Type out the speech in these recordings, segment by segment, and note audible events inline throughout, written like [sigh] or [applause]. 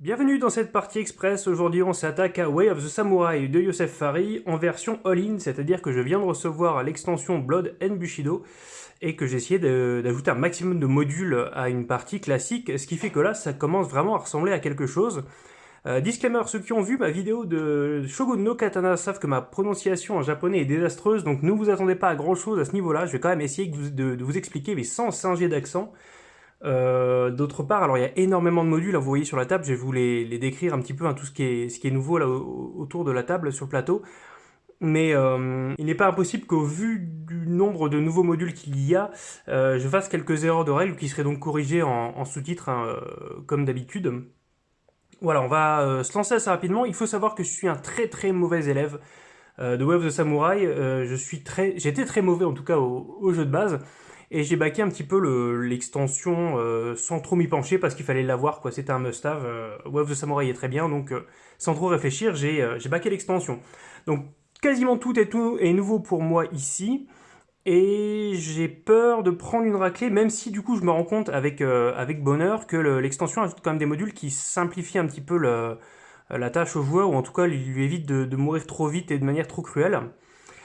Bienvenue dans cette partie express, aujourd'hui on s'attaque à Way of the Samurai de Yosef Fari en version all-in, c'est-à-dire que je viens de recevoir l'extension Blood and Bushido et que j'ai essayé d'ajouter un maximum de modules à une partie classique, ce qui fait que là ça commence vraiment à ressembler à quelque chose. Euh, disclaimer, ceux qui ont vu ma vidéo de Shogun no Katana savent que ma prononciation en japonais est désastreuse, donc ne vous attendez pas à grand chose à ce niveau-là, je vais quand même essayer de, de vous expliquer mais sans singer d'accent. Euh, d'autre part, alors il y a énormément de modules, vous voyez sur la table, je vais vous les, décrire un petit peu, hein, tout ce qui, est, nouveau autour de la table, sur le plateau. Mais euh, il n'est pas impossible qu'au vu du nombre de nouveaux modules qu'il y a, euh, je fasse quelques erreurs de règles qui seraient donc corrigées en, sous-titres, hein, comme d'habitude. Voilà, on va se lancer assez rapidement. Il faut savoir que je suis un très très mauvais élève de Way of the Samurai. je suis très, J'étais très mauvais en tout cas au jeu de base. Et j'ai baqué un petit peu l'extension euh, sans trop m'y pencher parce qu'il fallait l'avoir, quoi. C'était un must-have. Euh, Wave of the Samurai est très bien, donc euh, sans trop réfléchir, j'ai baqué l'extension. Donc quasiment tout est, nouveau pour moi ici. Et j'ai peur de prendre une raclée, même si du coup je me rends compte avec, bonheur que l'extension ajoute quand même des modules qui simplifient un petit peu la tâche au joueur, ou en tout cas lui évite de, de mourir trop vite et de manière trop cruelle.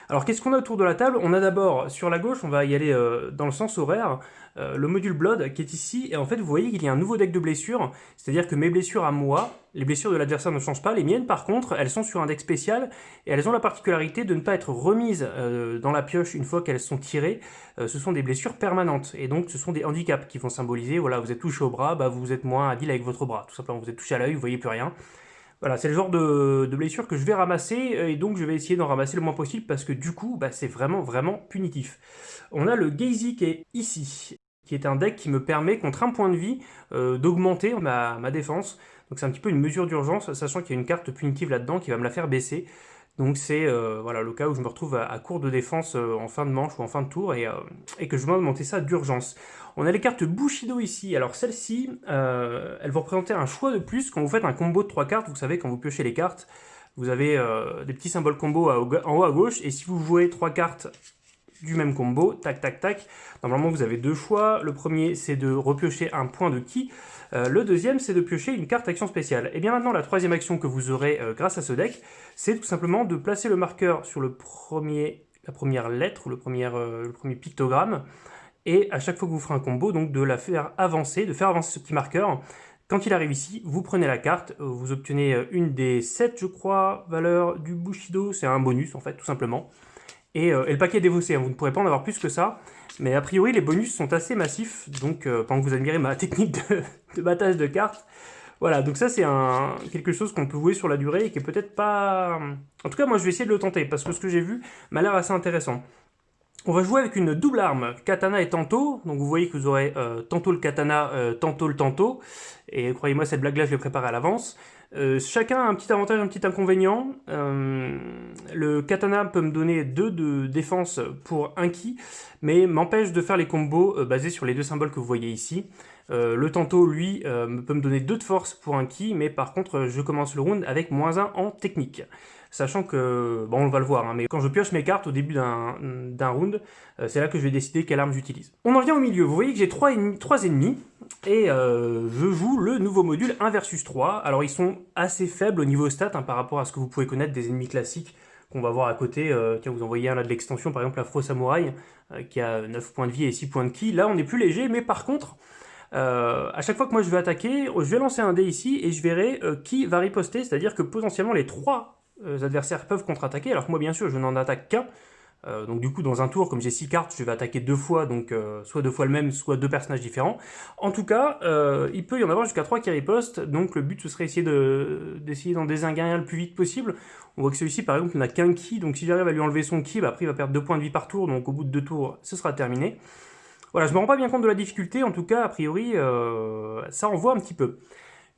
Alors qu'est-ce qu'on a autour de la table? On a d'abord, sur la gauche, on va y aller euh, dans le sens horaire, euh, le module Blood qui est ici, et en fait vous voyez qu'il y a un nouveau deck de blessures, c'est-à-dire que mes blessures à moi, les blessures de l'adversaire ne changent pas, les miennes par contre, elles sont sur un deck spécial, et elles ont la particularité de ne pas être remises euh, dans la pioche une fois qu'elles sont tirées, ce sont des blessures permanentes, et donc ce sont des handicaps qui vont symboliser, voilà, vous êtes touché au bras, bah, vous êtes moins habile avec votre bras, tout simplement, vous êtes touché à l'œil, vous voyez plus rien, voilà, c'est le genre de, blessure que je vais ramasser, euh, et donc je vais essayer d'en ramasser le moins possible, parce que du coup, bah, c'est vraiment, vraiment punitif. On a le Gazy qui est ici, qui est un deck qui me permet, contre un point de vie, euh, d'augmenter ma, défense. Donc c'est un petit peu une mesure d'urgence, sachant qu'il y a une carte punitive là-dedans qui va me la faire baisser. Donc c'est euh, voilà, le cas où je me retrouve à, court de défense en fin de manche ou en fin de tour et, et que je dois monter ça d'urgence. On a les cartes Bushido ici. Alors celles-ci, elles vont représenter un choix de plus quand vous faites un combo de trois cartes. Vous savez, quand vous piochez les cartes, vous avez des petits symboles combo en haut à gauche. Et si vous jouez trois cartes du même combo, tac tac tac. Normalement vous avez deux choix, le premier c'est de repiocher un point de ki, euh, le deuxième c'est de piocher une carte action spéciale. Et bien maintenant la troisième action que vous aurez euh, grâce à ce deck, c'est tout simplement de placer le marqueur sur la première lettre ou euh, le premier pictogramme, et à chaque fois que vous ferez un combo, donc de la faire avancer, de faire avancer ce petit marqueur, quand il arrive ici, vous prenez la carte, vous obtenez une des 7, je crois, valeurs du Bushido, c'est un bonus en fait, tout simplement. Euh, et, le paquet est dévaussé, hein. vous ne pourrez pas en avoir plus que ça. Mais a priori, les bonus sont assez massifs, donc euh, pendant que vous admirez ma [laughs] technique de, battage de cartes, voilà, donc ça c'est quelque chose qu'on peut jouer sur la durée et qui est peut-être pas... En tout cas, moi je vais essayer de le tenter, parce que ce que j'ai vu m'a l'air assez intéressant. On va jouer avec une double arme, katana et tanto. Donc vous voyez que vous aurez euh, tantôt le katana, tantôt le tanto. Et croyez-moi, cette blague-là, je l'ai préparée à l'avance. Euh, chacun a un petit avantage, un petit inconvénient. Euh, le katana peut me donner 2 de défense pour un ki, mais m'empêche de faire les combos euh, basés sur les deux symboles que vous voyez ici. le tanto, lui, peut me donner 2 de force pour un ki, mais par contre, je commence le round avec moins 1 en technique. Sachant que, bon, on va le voir, hein, mais quand je pioche mes cartes au début d'un round, c'est là que je vais décider quelle arme j'utilise. On en vient au milieu, vous voyez que j'ai 3 ennemis, 3 ennemis et euh, je joue le nouveau module 1 versus 3. Alors ils sont assez faibles au niveau stat hein, par rapport à ce que vous pouvez connaître des ennemis classiques qu'on va voir à côté. Euh, tiens, vous en voyez un là de l'extension, par exemple l'Afro Samouraï, euh, qui a 9 points de vie et 6 points de ki. Là on est plus léger, mais par contre, à chaque fois que moi je vais attaquer, je vais lancer un dé ici et je verrai qui va riposter, c'est-à-dire que potentiellement les 3 adversaires peuvent contre-attaquer, alors moi bien sûr je n'en attaque qu'un. Euh, donc du coup, dans un tour, comme j'ai 6 cartes, je vais attaquer deux fois, donc euh, soit deux fois le même, soit deux personnages différents. En tout cas, euh, il peut y en avoir jusqu'à 3 qui ripostent, donc le but ce serait essayer d'essayer d'en désinguer un le plus vite possible. On voit que celui-ci, par exemple, n'a qu'un ki, donc si j'arrive à lui enlever son ki, bah, après il va perdre 2 points de vie par tour, donc au bout de 2 tours, ce sera terminé. Voilà, je me rends pas bien compte de la difficulté, en tout cas, a priori, ça envoie un petit peu.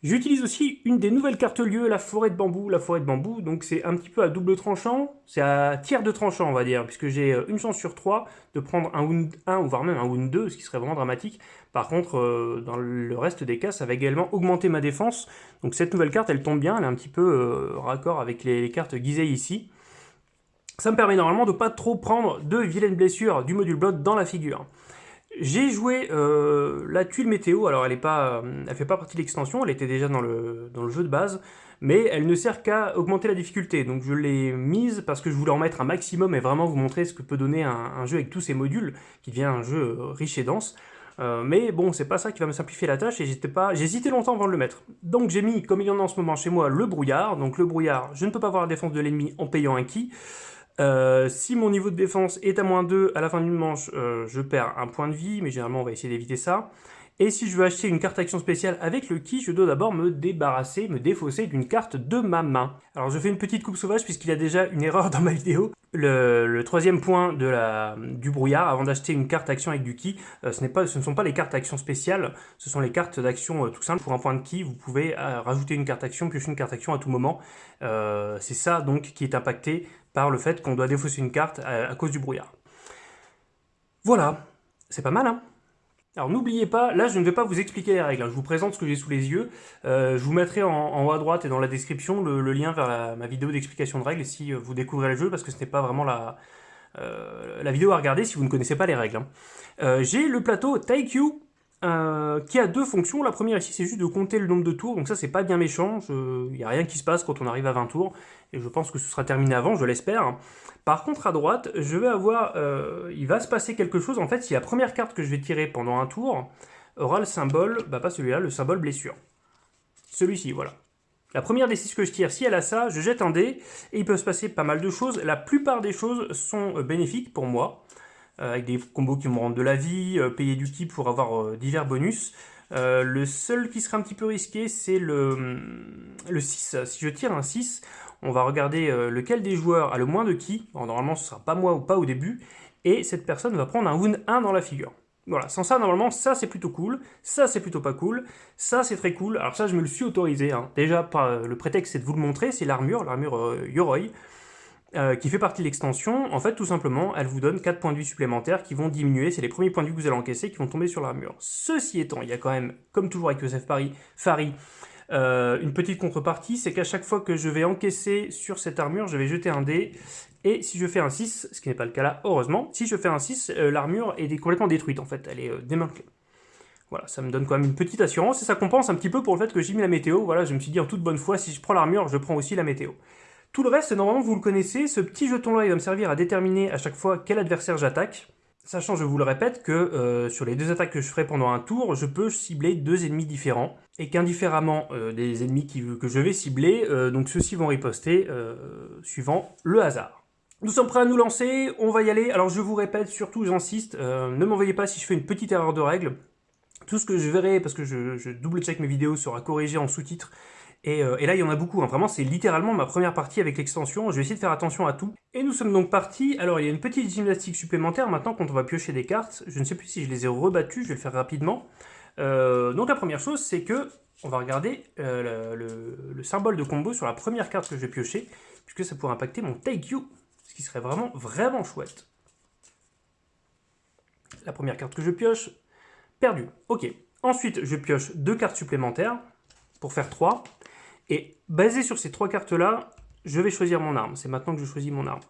J'utilise aussi une des nouvelles cartes lieu, la forêt de bambou. La forêt de bambou, donc c'est un petit peu à double tranchant, c'est à tiers de tranchant on va dire, puisque j'ai euh, une chance sur trois de prendre un wound 1 ou voire même un wound 2, ce qui serait vraiment dramatique. Par contre, euh, dans le reste des cas, ça va également augmenter ma défense. Donc cette nouvelle carte, elle tombe bien, elle est un petit peu euh, raccord avec les, cartes Gizei ici. Ça me permet normalement de pas trop prendre de vilaines blessures du module Blood dans la figure. J'ai joué euh, la tuile météo, alors elle est pas, elle fait pas partie de l'extension, elle était déjà dans le, dans le jeu de base, mais elle ne sert qu'à augmenter la difficulté, donc je l'ai mise parce que je voulais en mettre un maximum et vraiment vous montrer ce que peut donner un, jeu avec tous ces modules, qui devient un jeu euh, riche et dense. Euh, mais bon, c'est pas ça qui va me simplifier la tâche et pas, j'hésitais longtemps avant de le mettre. Donc j'ai mis, comme il y en a en ce moment chez moi, le brouillard. Donc le brouillard, je ne peux pas voir la défense de l'ennemi en payant un ki. Euh, si mon niveau de défense est à moins 2 à la fin d'une manche, je perds un point de vie, mais généralement on va essayer d'éviter ça. Et si je veux acheter une carte action spéciale avec le ki, je dois d'abord me débarrasser, me défausser d'une carte de ma main. Alors je fais une petite coupe sauvage puisqu'il y a déjà une erreur [laughs] dans ma vidéo. Le, troisième point du brouillard, avant d'acheter une carte action avec du ki, euh, ce, ne sont pas les cartes action spéciales, ce sont les cartes d'action euh, tout simple. Pour un point de ki, vous pouvez euh, rajouter une carte action, piocher une carte action à tout moment. C'est ça donc qui est impacté par le fait qu'on doit défausser une carte à cause du brouillard. Voilà, c'est pas mal hein? Alors n'oubliez pas, là je ne vais pas vous expliquer les règles, hein. je vous présente ce que j'ai sous les yeux. Euh, je vous mettrai en, haut à droite et dans la description le, lien vers ma vidéo d'explication de règles si euh, vous découvrez le jeu, parce que ce n'est pas vraiment la, euh, vidéo à regarder si vous ne connaissez pas les règles. Hein. j'ai le plateau Taikyu, qui a deux fonctions. La première ici, c'est juste de compter le nombre de tours, donc ça c'est pas bien méchant, il n'y a rien qui se passe quand on arrive à 20 tours, et je pense que ce sera terminé avant, je l'espère. Par contre, à droite, je vais avoir, euh, il va se passer quelque chose. En fait, si la première carte que je vais tirer pendant un tour aura le symbole, bah pas celui-là, le symbole blessure. Celui-ci, voilà. La première des 6 que je tire, si elle a ça, je jette un dé, et il peut se passer pas mal de choses. La plupart des choses sont euh, bénéfiques pour moi, euh, avec des combos qui me rendent de la vie, payer du ki pour avoir divers bonus. le seul qui serait un petit peu risqué, c'est le, le 6. Si je tire un 6, on va regarder euh, lequel des joueurs a le moins de ki, normalement ce sera pas moi ou pas au début, et cette personne va prendre un wound 1 dans la figure. Voilà, sans ça, normalement, ça c'est plutôt cool, ça c'est plutôt pas cool, ça c'est très cool, alors ça je me le suis autorisé, hein. déjà euh, le prétexte c'est de vous le montrer, c'est l'armure, l'armure euh, Yoroi, qui fait partie de l'extension, en fait tout simplement, elle vous donne 4 points de vie supplémentaires qui vont diminuer, c'est les premiers points de vie que vous allez encaisser qui vont tomber sur l'armure. Ceci étant, il y a quand même, comme toujours avec Yosef Paris, Fari, euh, une petite contrepartie, c'est qu'à chaque fois que je vais encaisser sur cette armure, je vais jeter un dé, et si je fais un 6, ce qui n'est pas le cas là, heureusement, si je fais un 6, euh, l'armure est complètement détruite en fait, elle est euh, démantelée. Voilà, ça me donne quand même une petite assurance, et ça compense un petit peu pour le fait que j'ai mis la météo, voilà, je me suis dit en toute bonne foi, si je prends l'armure, je prends aussi la météo. Tout le reste, normalement, vous le connaissez, ce petit jeton-là, il va me servir à déterminer à chaque fois quel adversaire j'attaque, Sachant, je vous le répète, que euh, sur les deux attaques que je ferai pendant un tour, je peux cibler deux ennemis différents, et qu'indifféremment euh, des ennemis que je vais cibler, euh, donc ceux-ci vont riposter suivant le hasard. Nous sommes prêts à nous lancer, on va y aller. Alors je vous répète, surtout j'insiste, ne m'envoyez pas si je fais une petite erreur de règle. Tout ce que je verrai, parce que je, je double-check mes vidéos, sera corrigé en sous-titres euh, et, là, il y en a beaucoup. Hein. Vraiment, c'est littéralement ma première partie avec l'extension. Je vais essayer de faire attention à tout. Et nous sommes donc partis. Alors, il y a une petite gymnastique supplémentaire maintenant quand on va piocher des cartes. Je ne sais plus si je les ai rebattues. Je vais le faire rapidement. Euh, donc, la première chose, c'est que on va regarder euh, le, symbole de combo sur la première carte que je vais piocher, puisque ça pourrait impacter mon Take You, ce qui serait vraiment, vraiment chouette. La première carte que je pioche, perdu. Ok. Ensuite, je pioche deux cartes supplémentaires pour faire 3. Et basé sur ces trois cartes-là, je vais choisir mon arme. C'est maintenant que je choisis mon arme.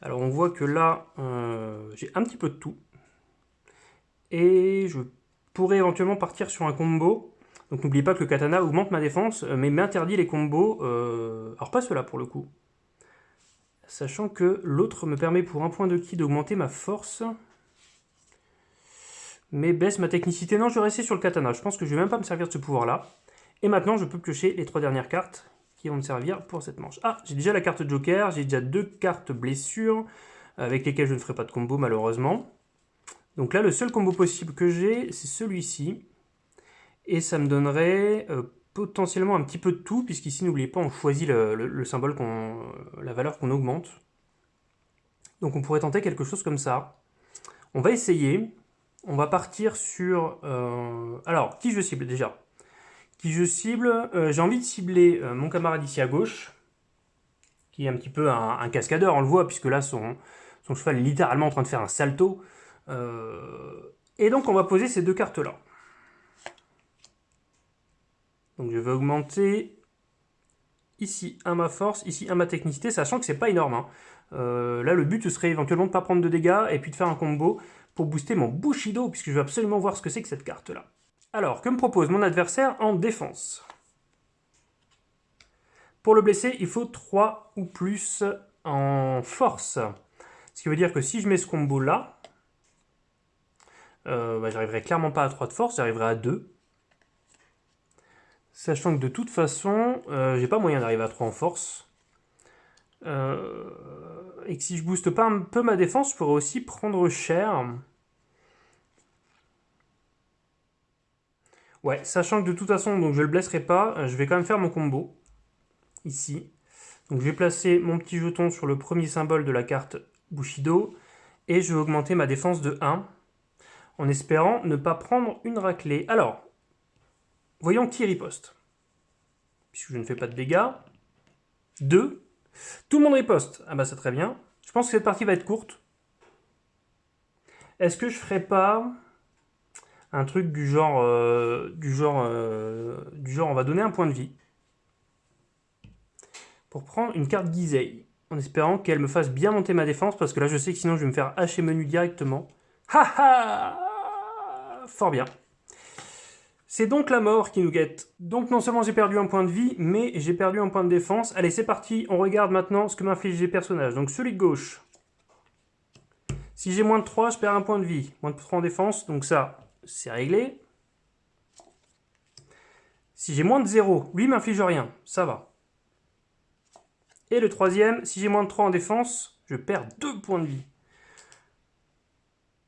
Alors on voit que là, euh, j'ai un petit peu de tout. Et je pourrais éventuellement partir sur un combo. Donc n'oubliez pas que le katana augmente ma défense, euh, mais m'interdit les combos. Euh, alors pas cela pour le coup. Sachant que l'autre me permet pour un point de ki d'augmenter ma force. Mais baisse ma technicité. Non, je vais rester sur le katana. Je pense que je vais même pas me servir de ce pouvoir-là. Et maintenant, je peux piocher les trois dernières cartes qui vont me servir pour cette manche. Ah, j'ai déjà la carte Joker, j'ai déjà deux cartes blessures, avec lesquelles je ne ferai pas de combo malheureusement. Donc là, le seul combo possible que j'ai, c'est celui-ci. Et ça me donnerait euh, potentiellement un petit peu de tout, puisqu'ici, n'oubliez pas, on choisit le, symbole, qu'on, la valeur qu'on augmente. Donc on pourrait tenter quelque chose comme ça. On va essayer. On va partir sur... Euh, alors, qui je cible déjà? Qui je cible. Euh, j'ai envie de cibler euh, mon camarade ici à gauche, qui est un petit peu un, cascadeur, on le voit, puisque là, son, cheval est littéralement en train de faire un salto. Euh, et donc, on va poser ces deux cartes-là. Donc, je vais augmenter ici à ma force, ici à ma technicité, sachant que c'est pas énorme. Hein. là, le but, serait éventuellement de ne pas prendre de dégâts, et puis de faire un combo pour booster mon Bushido, puisque je veux absolument voir ce que c'est que cette carte-là. Alors, que me propose mon adversaire en défense? Pour le blesser, il faut 3 ou plus en force. Ce qui veut dire que si je mets ce combo-là, euh, bah, j'arriverai clairement pas à 3 de force, j'arriverai à 2. Sachant que de toute façon, euh, j'ai pas moyen d'arriver à 3 en force. Euh, et que si je booste pas un peu ma défense, je pourrais aussi prendre cher. Ouais, sachant que de toute façon, donc je le blesserai pas, euh, je vais quand même faire mon combo. Ici. Donc je vais placer mon petit jeton sur le premier symbole de la carte Bushido. Et je vais augmenter ma défense de 1. En espérant ne pas prendre une raclée. Alors, voyons qui riposte. Puisque je ne fais pas de dégâts. 2. Tout le monde riposte. Ah bah c'est très bien. Je pense que cette partie va être courte. Est-ce que je ferai pas un truc du genre, euh, du genre, euh, du genre, on va donner un point de vie pour prendre une carte Gizei, en espérant qu'elle me fasse bien monter ma défense, parce que là je sais que sinon je vais me faire hacher menu directement. Ha ha Fort bien. C'est donc la mort qui nous guette. Donc non seulement j'ai perdu un point de vie, mais j'ai perdu un point de défense. Allez, c'est parti, on regarde maintenant ce que m'infligent les personnages. Donc celui de gauche. Si j'ai moins de 3, je perds un point de vie. Moins de 3 en défense, donc ça, c'est réglé. Si j'ai moins de 0, lui m'inflige rien, ça va. Et le troisième, si j'ai moins de 3 en défense, je perds 2 points de vie.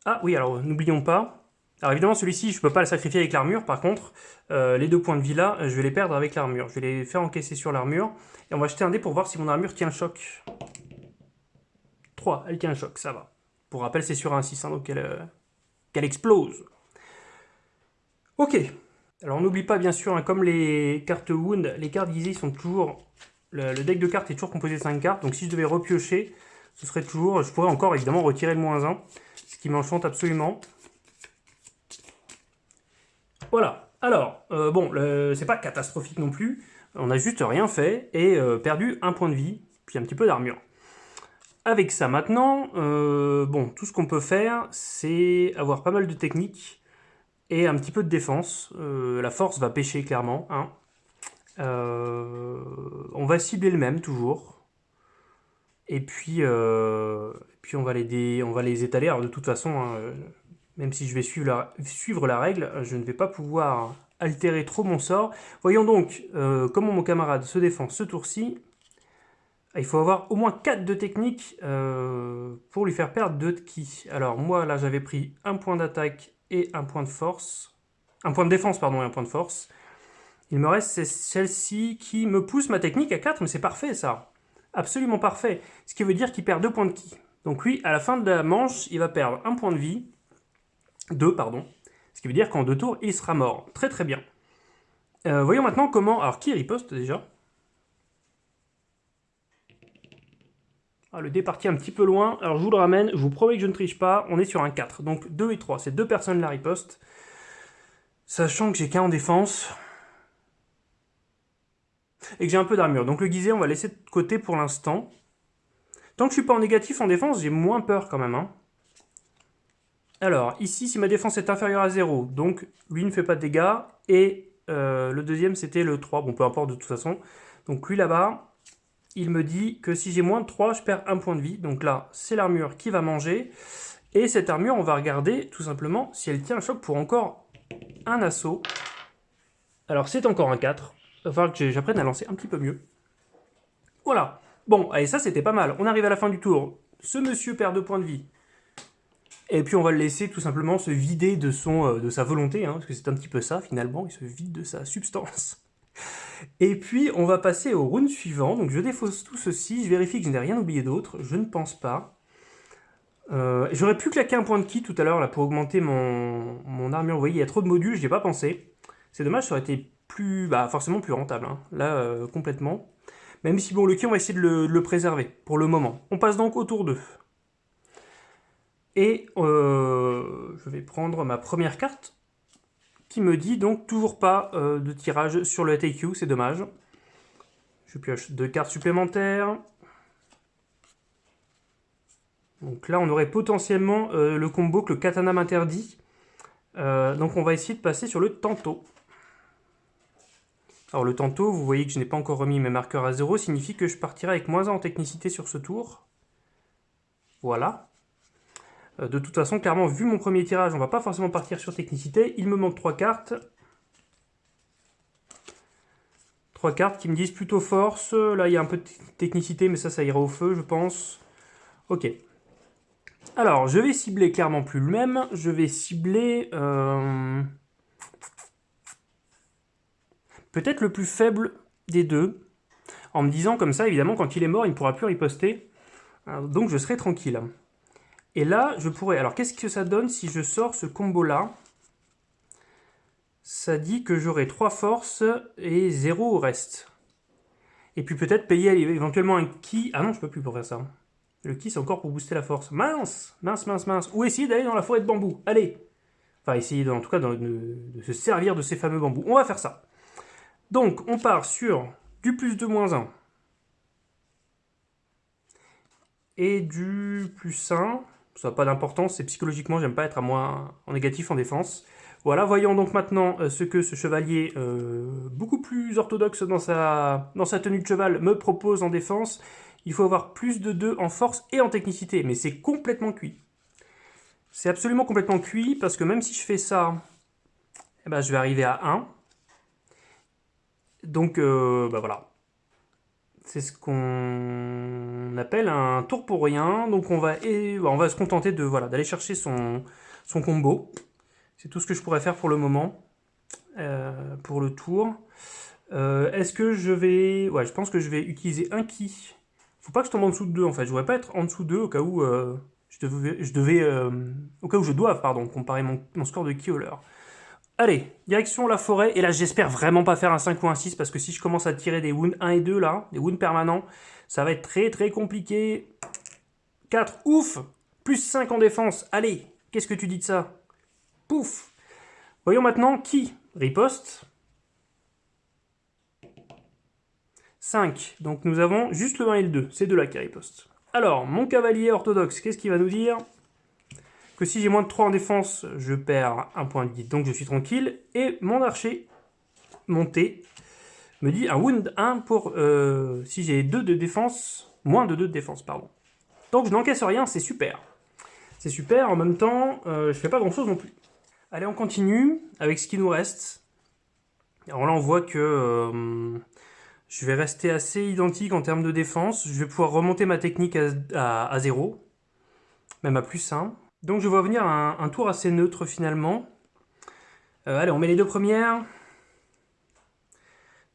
Ah oui, alors n'oublions pas. Alors évidemment, celui-ci, je ne peux pas le sacrifier avec l'armure. Par contre, euh, les deux points de vie là, je vais les perdre avec l'armure. Je vais les faire encaisser sur l'armure. Et on va jeter un dé pour voir si mon armure tient le choc. 3, elle tient le choc, ça va. Pour rappel, c'est sur un 6, hein, donc euh, qu'elle explose. Ok, alors n'oublie pas bien sûr, hein, comme les cartes Wound, les cartes Gizzy sont toujours... Le, deck de cartes est toujours composé de 5 cartes, donc si je devais repiocher, ce serait toujours... Je pourrais encore évidemment retirer le moins 1, ce qui m'enchante absolument. Voilà, alors, euh, bon, c'est pas catastrophique non plus, on a juste rien fait et euh, perdu un point de vie, puis un petit peu d'armure. Avec ça maintenant, euh, bon, tout ce qu'on peut faire, c'est avoir pas mal de techniques, et un petit peu de défense. Euh, la force va pêcher clairement. Hein. Euh, on va cibler le même toujours. Et puis, euh, puis on, va les on va les étaler. Alors de toute façon, hein, même si je vais suivre la, suivre la règle, je ne vais pas pouvoir altérer trop mon sort. Voyons donc comment mon camarade se défend ce tour-ci. Il faut avoir au moins 4 de technique pour lui faire perdre 2 de ki. Alors moi là j'avais pris un point d'attaque et un point de force. Un point de défense, pardon, et un point de force. Il me reste celle-ci qui me pousse ma technique à 4, mais c'est parfait ça. Absolument parfait. Ce qui veut dire qu'il perd 2 points de ki. Donc lui, à la fin de la manche, il va perdre un point de vie. 2, pardon. Ce qui veut dire qu'en deux tours, il sera mort. Très très bien. Euh, voyons maintenant comment... Alors, qui riposte déjà? Ah, le dé parti un petit peu loin. Alors je vous le ramène, je vous promets que je ne triche pas. On est sur un 4. Donc 2 et 3, c'est deux personnes la riposte. Sachant que j'ai qu'un en défense. Et que j'ai un peu d'armure. Donc le guisé, on va laisser de côté pour l'instant. Tant que je suis pas en négatif en défense, j'ai moins peur quand même. Hein. Alors, ici, si ma défense est inférieure à 0, donc lui ne fait pas de dégâts. Et euh, le deuxième, c'était le 3. Bon, peu importe de toute façon. Donc lui là-bas, il me dit que si j'ai moins de 3, je perds un point de vie. Donc là, c'est l'armure qui va manger. Et cette armure, on va regarder tout simplement si elle tient le choc pour encore un assaut. Alors c'est encore un 4. Il va falloir que j'apprenne à lancer un petit peu mieux. Voilà. Bon, allez, ça c'était pas mal. On arrive à la fin du tour. Ce monsieur perd 2 points de vie. Et puis on va le laisser tout simplement se vider de, son, euh, de sa volonté, hein, parce que c'est un petit peu ça finalement, il se vide de sa substance. Et puis, on va passer au round suivant. Donc, je défausse tout ceci. Je vérifie que je n'ai rien oublié d'autre. Je ne pense pas. Euh, j'aurais pu claquer un point de ki tout à l'heure pour augmenter mon, mon, armure. Vous voyez, il y a trop de modules, je n'y ai pas pensé. C'est dommage, ça aurait été plus, bah, forcément plus rentable. Hein. Là, euh, complètement. Même si, bon, le ki, on va essayer de le, préserver pour le moment. On passe donc au tour 2. Et euh, je vais prendre ma première carte qui me dit donc toujours pas euh, de tirage sur le TQ, c'est dommage. Je pioche deux cartes supplémentaires. Donc là, on aurait potentiellement euh, le combo que le katana m'interdit. Euh, donc on va essayer de passer sur le tantôt. Alors le tantôt, vous voyez que je n'ai pas encore remis mes marqueurs à 0, signifie que je partirai avec moins 1 en technicité sur ce tour. Voilà. Euh, de toute façon, clairement, vu mon premier tirage, on va pas forcément partir sur technicité. Il me manque 3 cartes. 3 cartes qui me disent plutôt force. Là, il y a un peu de technicité, mais ça, ça ira au feu, je pense. Ok. Alors, je vais cibler clairement plus le même. Je vais cibler... Euh, peut-être le plus faible des deux. En me disant comme ça, évidemment, quand il est mort, il ne pourra plus riposter. Donc je serai tranquille. Et là, je pourrais... Alors, qu'est-ce que ça donne si je sors ce combo-là? Ça dit que j'aurai 3 forces et 0 au reste. Et puis peut-être payer éventuellement un ki... Ah non, je peux plus pour faire ça. Le ki, c'est encore pour booster la force. Mince Mince, mince, mince. Ou essayer d'aller dans la forêt de bambou. Allez Enfin, essayer en tout cas de, se servir de ces fameux bambous. On va faire ça. Donc, on part sur du plus 2, moins 1. Et du plus 1. Ça n'a pas d'importance, c'est psychologiquement, j'aime pas être à moins en négatif en défense. Voilà, voyons donc maintenant euh, ce que ce chevalier, euh, beaucoup plus orthodoxe dans sa, dans sa tenue de cheval, me propose en défense. Il faut avoir plus de 2 en force et en technicité, mais c'est complètement cuit. C'est absolument complètement cuit, parce que même si je fais ça, eh ben, je vais arriver à 1. Donc, euh, bah voilà. C'est ce qu'on appelle un tour pour rien. Donc on va, se contenter de voilà d'aller chercher son, combo. C'est tout ce que je pourrais faire pour le moment. Euh, pour le tour. Euh, est-ce que je vais... Ouais, je pense que je vais utiliser un ki. Faut pas que je tombe en dessous de 2 en fait. Je voudrais pas être en dessous de 2 au cas où euh, je devais... Au cas où je dois, pardon, comparer mon, mon score de ki au leur. Allez, direction la forêt, et là j'espère vraiment pas faire un 5 ou un 6, parce que si je commence à tirer des wounds 1 et 2 là, des wounds permanents, ça va être très très compliqué. 4, ouf! Plus 5 en défense, allez, qu'est-ce que tu dis de ça? Pouf! Voyons maintenant qui riposte. 5, donc nous avons juste le 1 et le 2, c'est de là qui riposte. Alors, mon cavalier orthodoxe, qu'est-ce qu'il va nous dire? Que si j'ai moins de 3 en défense, je perds un point de vie, donc je suis tranquille. Et mon archer monté me dit un wound 1 pour euh, si j'ai 2 de défense, moins de 2 de défense, pardon. Donc je n'encaisse rien, c'est super. C'est super, en même temps, euh, je fais pas grand chose non plus. Allez, on continue avec ce qui nous reste. Alors là, on voit que euh, je vais rester assez identique en termes de défense. Je vais pouvoir remonter ma technique à, à 0, même à plus 1. Donc je vois venir un, tour assez neutre finalement. Euh, allez, on met les deux premières.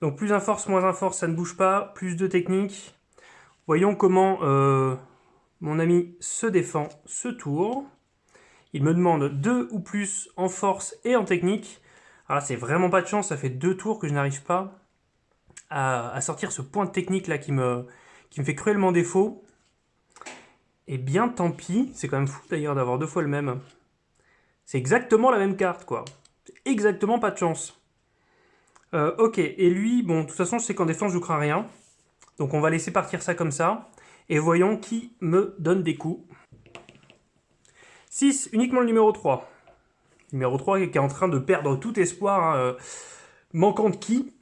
Donc plus un force, moins un force, ça ne bouge pas. Plus de technique. Voyons comment euh, mon ami se défend ce tour. Il me demande deux ou plus en force et en technique. Alors c'est vraiment pas de chance, ça fait deux tours que je n'arrive pas à, sortir ce point de technique là qui me fait cruellement défaut. Eh bien, tant pis. C'est quand même fou d'ailleurs d'avoir deux fois le même. C'est exactement la même carte, quoi. Exactement pas de chance. Euh, ok, et lui, bon, de toute façon, je sais qu'en défense, je ne crains rien. Donc on va laisser partir ça comme ça. Et voyons qui me donne des coups. 6, uniquement le numéro 3. Numéro 3 qui est en train de perdre tout espoir. Hein, euh, manquant de qui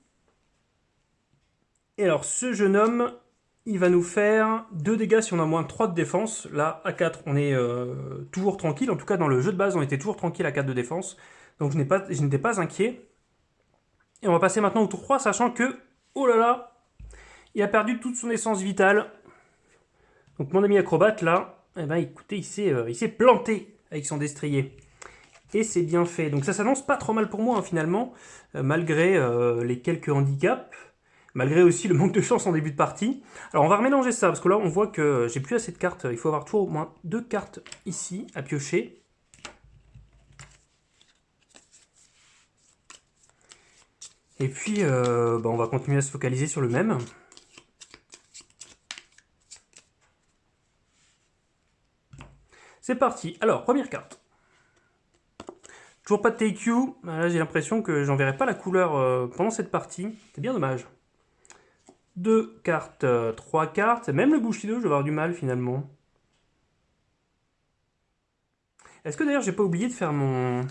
Et alors, ce jeune homme, il va nous faire 2 dégâts si on a moins de 3 de défense. Là, à 4, on est euh, toujours tranquille. En tout cas, dans le jeu de base, on était toujours tranquille à 4 de défense. Donc je n'étais pas, inquiet. Et on va passer maintenant au tour 3, sachant que, oh là là, il a perdu toute son essence vitale. Donc mon ami acrobate, là, eh ben, écoutez, euh, il s'est planté avec son destrier. Et c'est bien fait. Donc ça s'annonce pas trop mal pour moi, hein, finalement, euh, malgré les quelques handicaps malgré aussi le manque de chance en début de partie. Alors on va remélanger ça, parce que là on voit que j'ai plus assez de cartes, il faut avoir toujours au moins deux cartes ici à piocher. Et puis euh, bah, on va continuer à se focaliser sur le même. C'est parti, alors première carte. Toujours pas de TQ, là j'ai l'impression que j'en verrai pas la couleur euh, pendant cette partie, c'est bien dommage. Deux cartes, euh, trois cartes. Même le Bushido, je vais avoir du mal finalement. Est-ce que d'ailleurs j'ai pas oublié de faire mon...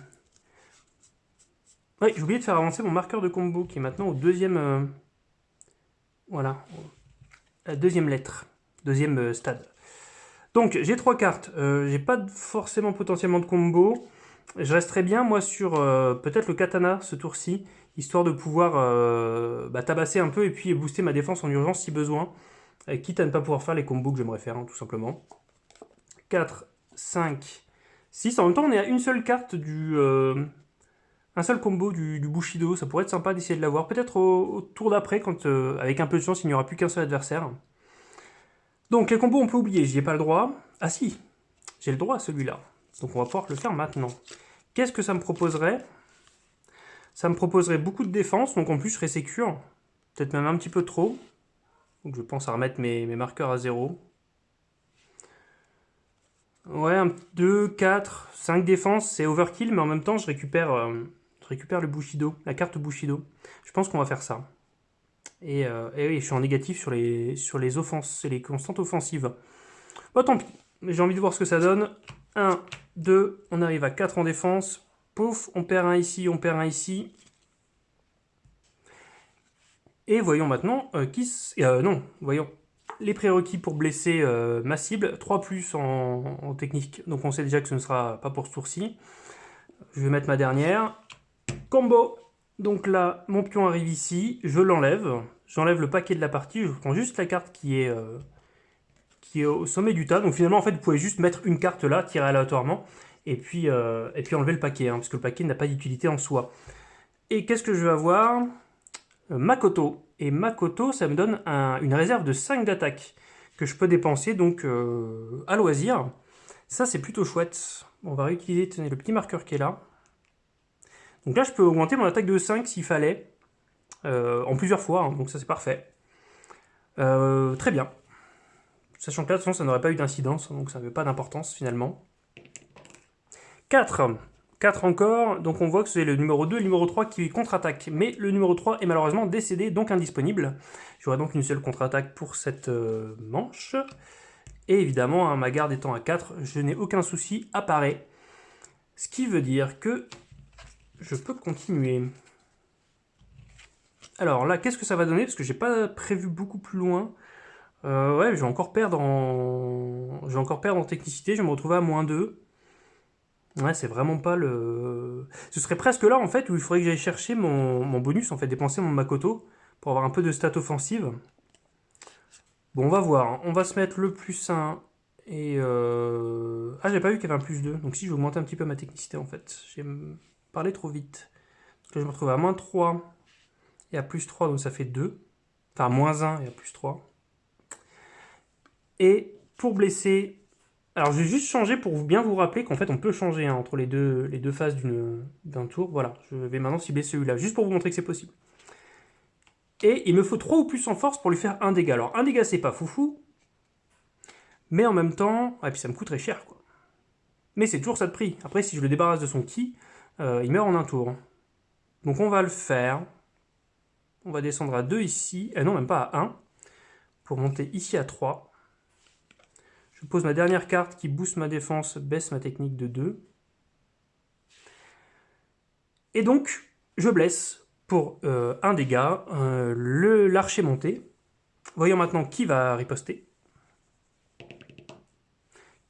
Oui, j'ai oublié de faire avancer mon marqueur de combo qui est maintenant au deuxième... Euh, voilà, la deuxième lettre, deuxième euh, stade. Donc j'ai trois cartes, j'ai pas forcément potentiellement de combo. Je resterai bien moi sur peut-être le katana ce tour-ci, histoire de pouvoir bah, tabasser un peu et puis booster ma défense en urgence si besoin. quitte à ne pas pouvoir faire les combos que j'aimerais faire, hein, tout simplement. 4, 5, 6. En même temps, on est à une seule carte du... Euh, un seul combo du, Bushido. Ça pourrait être sympa d'essayer de l'avoir. Peut-être au, tour d'après, quand euh, avec un peu de chance, il n'y aura plus qu'un seul adversaire. Donc, les combos, on peut oublier. J'y ai pas le droit. Ah si, j'ai le droit à celui-là. Donc, on va pouvoir le faire maintenant. Qu'est-ce que ça me proposerait? Ça me proposerait beaucoup de défense. Donc, en plus, je serais sécure. Peut-être même un petit peu trop. Donc, je pense à remettre mes marqueurs à zéro. Ouais, 2, 4, 5 défenses, c'est overkill, mais en même temps, je récupère, euh, je récupère le Bushido, la carte Bushido. Je pense qu'on va faire ça. Et, euh, et, oui, je suis en négatif sur les, sur les offenses, les constantes offensives. Bon, tant pis, j'ai envie de voir ce que ça donne. 1, 2, on arrive à 4 en défense. Pouf, on perd un ici, on perd un ici. Et voyons maintenant euh, qui... Euh, non, voyons les prérequis pour blesser euh, ma cible, 3 plus en, technique, donc on sait déjà que ce ne sera pas pour ce tour-ci. Je vais mettre ma dernière. Combo Donc là, mon pion arrive ici, je l'enlève, j'enlève le paquet de la partie, je prends juste la carte qui est, qui est au sommet du tas. Donc finalement, en fait, vous pouvez juste mettre une carte là, tirer aléatoirement, et puis, euh, et puis enlever le paquet, hein, parce que le paquet n'a pas d'utilité en soi. Et qu'est-ce que je vais avoir? Makoto. Et Makoto, ça me donne une réserve de 5 d'attaque que je peux dépenser donc euh, à loisir. Ça, c'est plutôt chouette. On va réutiliser tenez, le petit marqueur qui est là. Donc là, je peux augmenter mon attaque de 5 s'il fallait, euh, en plusieurs fois, hein. donc ça c'est parfait. Euh, très bien. Sachant que là, de toute façon, ça n'aurait pas eu d'incidence, donc ça n'avait pas d'importance finalement. 4. 4 encore, donc on voit que c'est le numéro 2 et le numéro 3 qui contre-attaque. Mais le numéro 3 est malheureusement décédé, donc indisponible. J'aurai donc une seule contre-attaque pour cette euh, manche. Et évidemment, ma garde étant à 4, je n'ai aucun souci, apparaît. Ce qui veut dire que je peux continuer. Alors là, qu'est-ce que ça va donner? Parce que j'ai pas prévu beaucoup plus loin. Euh, ouais, je vais encore perdre en... Je vais encore perdre en technicité, je vais me retrouver à moins 2. Ouais, c'est vraiment pas le... Ce serait presque là, en fait, où il faudrait que j'aille chercher mon, bonus, en fait, dépenser mon Makoto, pour avoir un peu de stats offensive. Bon, on va voir. Hein. On va se mettre le plus 1 et... Euh... Ah, j'ai pas vu qu'il y avait un plus 2. Donc si, je vais augmenter un petit peu ma technicité, en fait. J'ai parlé trop vite. Donc je me retrouve à moins 3 et à plus 3, donc ça fait 2. Enfin, moins 1 et à plus 3. Et pour blesser, alors, je vais juste changer pour bien vous rappeler qu'en fait, on peut changer hein, entre les deux, les phases d'un tour. Voilà, je vais maintenant cibler celui-là, juste pour vous montrer que c'est possible. Et il me faut 3 ou plus en force pour lui faire un dégât. Alors, un dégât, c'est pas foufou, mais en même temps... Ah, et puis ça me coûterait cher, quoi. Mais c'est toujours ça de prix. Après, si je le débarrasse de son ki, euh, il meurt en un tour. Donc on va le faire. On va descendre à 2 ici. Eh non, même pas à 1. Pour monter ici à 3. Je pose ma dernière carte qui booste ma défense, baisse ma technique de 2. Et donc, je blesse pour euh, un dégât euh, l'archer monté. Voyons maintenant qui va riposter.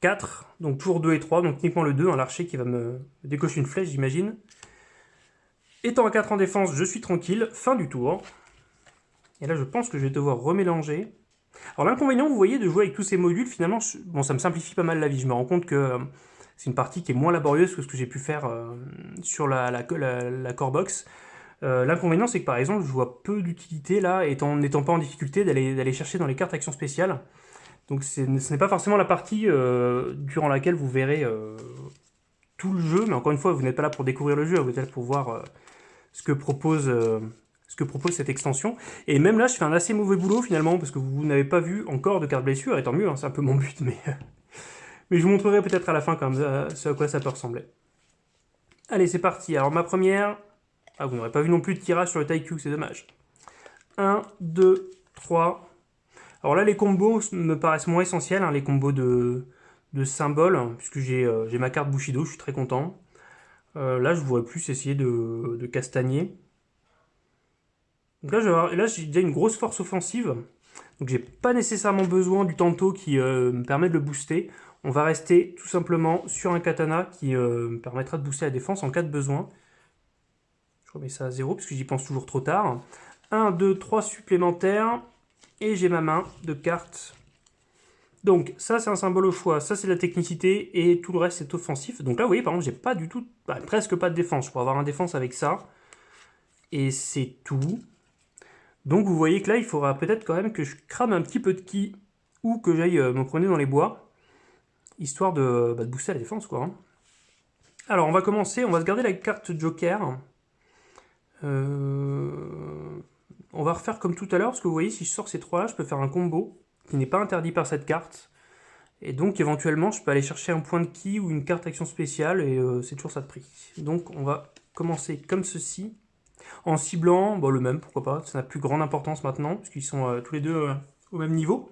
4, donc toujours 2 et 3, donc uniquement le 2, hein, l'archer qui va me décocher une flèche, j'imagine. Étant à 4 en défense, je suis tranquille, fin du tour. Et là, je pense que je vais devoir remélanger. Alors l'inconvénient, vous voyez, de jouer avec tous ces modules, finalement, bon, ça me simplifie pas mal la vie. Je me rends compte que euh, c'est une partie qui est moins laborieuse que ce que j'ai pu faire euh, sur la, core box. Euh, l'inconvénient, c'est que par exemple, je vois peu d'utilité là, étant n'étant pas en difficulté, d'aller chercher dans les cartes actions spéciales. Donc ce n'est pas forcément la partie durant laquelle vous verrez tout le jeu, mais encore une fois, vous n'êtes pas là pour découvrir le jeu, vous êtes là pour voir ce que propose ce que propose cette extension. Et même là, je fais un assez mauvais boulot finalement, parce que vous n'avez pas vu encore de carte blessure, et tant mieux, hein, c'est un peu mon but, mais, [laughs] mais je vous montrerai peut-être à la fin comme ce à quoi ça peut ressembler. Allez, c'est parti. Alors ma première... Ah, vous n'aurez pas vu non plus de tirage sur le Taiku, c'est dommage. 1, 2, 3... Alors là, les combos me paraissent moins essentiels, hein, les combos de, de symboles, puisque j'ai ma carte Bushido, je suis très content. là, je voudrais plus essayer de, de castagner. Donc là, j'ai déjà une grosse force offensive. Donc j'ai pas nécessairement besoin du tanto qui me permet de le booster. On va rester tout simplement sur un katana qui me permettra de booster la défense en cas de besoin. Je remets ça à 0 parce que j'y pense toujours trop tard. 1, 2, 3 supplémentaires. Et j'ai ma main de cartes. Donc ça c'est un symbole au choix, ça c'est la technicité et tout le reste c'est offensif. Donc là vous voyez par exemple j'ai pas du tout, bah, presque pas de défense. Je pourrais avoir un défense avec ça. Et c'est tout. Donc vous voyez que là il faudra peut-être quand même que je crame un petit peu de ki ou que j'aille euh, me promener dans les bois. Histoire de, bah, booster la défense quoi. Hein. Alors on va commencer, on va se garder la carte Joker. Euh, on va refaire comme tout à l'heure, parce que vous voyez, si je sors ces trois-là, je peux faire un combo qui n'est pas interdit par cette carte. Et donc, éventuellement, je peux aller chercher un point de ki ou une carte action spéciale, et euh, c'est toujours ça de prix. Donc, on va commencer comme ceci. En ciblant, bon, le même, pourquoi pas, ça n'a plus grande importance maintenant, puisqu'ils sont euh, tous les deux euh, au même niveau.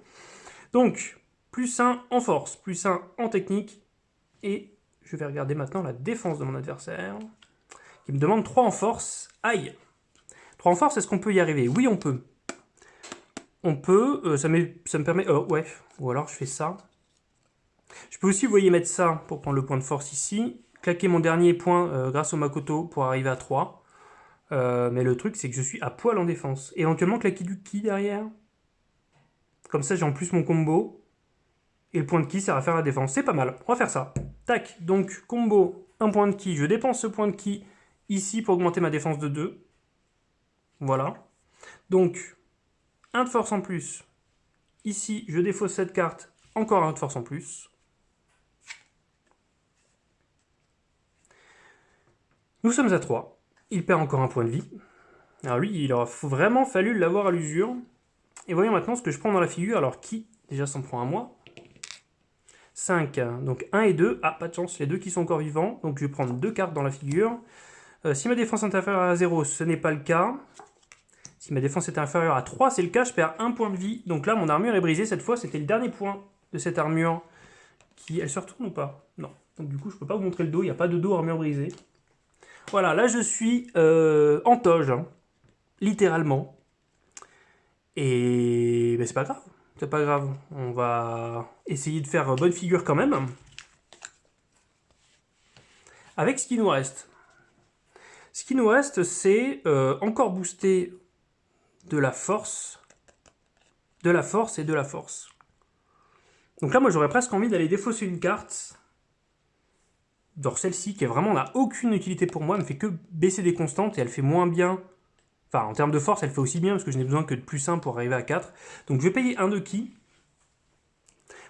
Donc, plus 1 en force, plus 1 en technique, et je vais regarder maintenant la défense de mon adversaire, qui me demande 3 en force. Aïe 3 en force, est-ce qu'on peut y arriver? Oui, on peut. On peut, euh, ça, ça, me permet... Oh, ouais, ou alors je fais ça. Je peux aussi, vous voyez, mettre ça pour prendre le point de force ici. Claquer mon dernier point grâce au Makoto pour arriver à 3. Euh, mais le truc, c'est que je suis à poil en défense. Éventuellement, claquer du ki derrière. Comme ça, j'ai en plus mon combo. Et le point de ki sert à faire la défense. C'est pas mal. On va faire ça. Tac. Donc, combo, un point de ki. Je dépense ce point de ki ici pour augmenter ma défense de 2. Voilà. Donc, 1 de force en plus. Ici, je défausse cette carte, encore un de force en plus. Nous sommes à 3. Il perd encore un point de vie. Alors lui, il aura vraiment fallu l'avoir à l'usure. Et voyons maintenant ce que je prends dans la figure. Alors qui déjà s'en prend à moi? 5. Donc 1 et 2. Ah, pas de chance, a deux qui sont encore vivants. Donc je vais prendre deux cartes dans la figure. Euh, si ma défense est inférieure à 0, ce n'est pas le cas. Si ma défense est inférieure à 3, c'est le cas, je perds un point de vie. Donc là, mon armure est brisée. Cette fois, c'était le dernier point de cette armure. Qui, Elle se retourne ou pas? Non. Donc du coup, je ne peux pas vous montrer le dos. Il n'y a pas de dos armure brisée. Voilà, là, je suis euh, en toge. Hein. littéralement. Et ben, c'est pas grave. C'est pas grave. On va essayer de faire bonne figure quand même. Avec ce qui nous reste. Ce qui nous reste, c'est euh, encore booster de la force, de la force et de la force. Donc là, moi, j'aurais presque envie d'aller défausser une carte. Genre celle-ci, qui vraiment n'a aucune utilité pour moi, ne fait que baisser des constantes et elle fait moins bien. Enfin, en termes de force, elle fait aussi bien, parce que je n'ai besoin que de plus 1 pour arriver à 4. Donc je vais payer un de qui